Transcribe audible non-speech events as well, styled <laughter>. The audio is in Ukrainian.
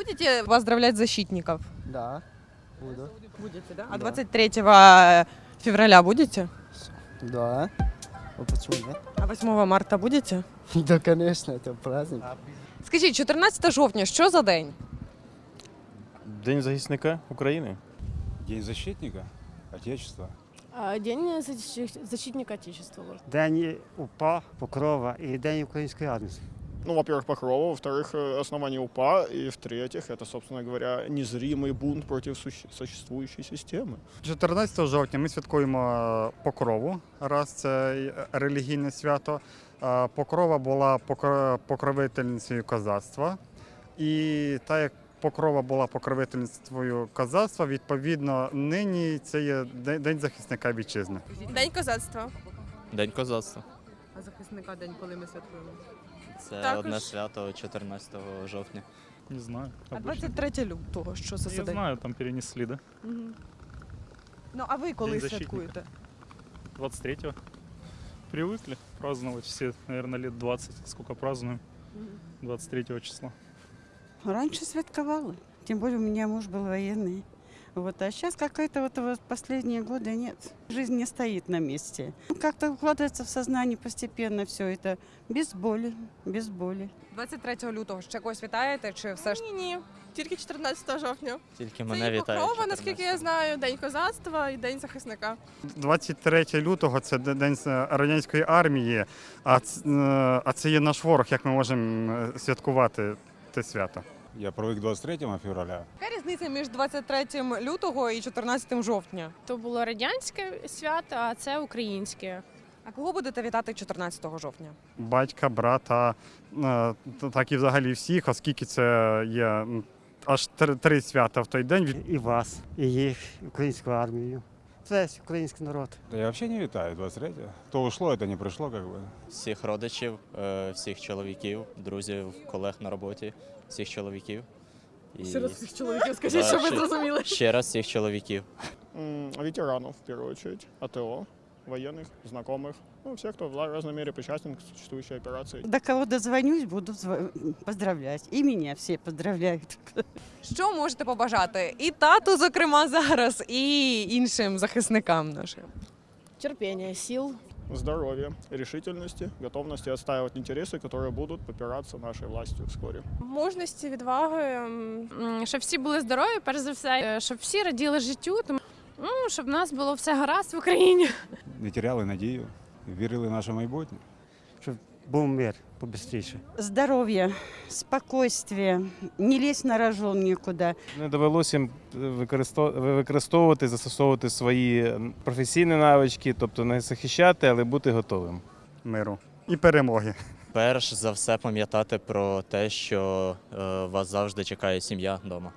Будете поздравлять защитников? Да, буду. Будете, да? А Да. 23 февраля будете? Да. А почему нет? А 8 марта будете? <laughs> Да, конечно, это праздник. Скажіть, 14 жовтня, що за день? День захисника України. День защитника Отечества. А, День защитника Отечества. День УПА, Покрова і День української армії. Ну, во-первых, Покрова, во-вторых, э, основание УПА, и в-третьих, это, собственно говоря, незримый бунт против суще- существующей системы. 14 жовтня ми святкуємо Покрову, раз це й релігійне свято. Е, Покрова була покро- покровительницею козацтва. І так як Покрова була покровительницею козацтва, відповідно, нині це є День День захисника вітчизни. День козацтва. День козацтва. А захисника день, коли ми святкуємо? Це Також. одне свято 14 жовтня. Не знаю. А обычно. 23 лютого, що це за Я день? знаю, там перенесли, да? Мгм. Ну, а ви коли День защитника. святкуєте? 23-го. Привыкли праздновать все, наверное, лет 20, сколько празднуем. 23 числа. Раньше святковала. Тем более у меня муж был военный. Вот, а сейчас какая-то вот, вот последние годы нет. Жизнь не стоит на месте. Ну, Как-то укладывается в сознание постепенно все это. Без боли, без боли. 23 лютого ще когось вітаєте, чи все ж Ні, ні. Тільки 14 жовтня. Тільки Це мене і вітають. Покрова, наскільки я 14-го. знаю, День козацтва і День захисника. 23 лютого це День е, радянської армії, а, ц- е, а це є наш ворог. Як ми можемо е, святкувати це свято? Я привык к 23 февраля. яка різниця між 23 лютого і 14 жовтня? То було радянське свято, а це українське. А кого будете вітати 14 жовтня? батька, брата, е, так і взагалі всіх, оскільки це є аж три, три свята в той день. Від- І вас, і їх, українську армію. Весь український народ. Я взагалі не вітаю 23 То ушло, то не прийшло. как бы. Всіх родичів, е, всіх чоловіків, друзів, колег на роботі, всіх чоловіків. І Ще раз всіх чоловіків скажіть, Да, щоб ви зрозуміли. ще раз всіх чоловіків. М, Ветеранов, в першу чергу, АТО, военных, знакомых, ну, всех, кто в разной мере причастен к существующей операции. До кого дозвонюсь, буду зв- поздравлять. И меня все поздравляют. Що можете побажати і тату, зокрема, зараз, і іншим захисникам нашим? Терпіння, сил. Здоровья, решительности, готовности отстаивать интересы, которые будут попираться нашей властью вскоре. Мужності, відваги, м, щоб всі були здорові, перш за все, е, щоб всі раділи життю, тому ну, щоб в нас було все гаразд в Україні. Не теряли надію, вірили в наше майбутнє. Щоб був мир побистріше. Здоровья, спокойствия, не лезть на рожон никуда. Не довелося їм використовувати, застосовувати свої професійні навички, тобто не захищати, але бути готовим. Миру і перемоги. Перш за все пам'ятати про те, що е, вас завжди чекає сім'я вдома.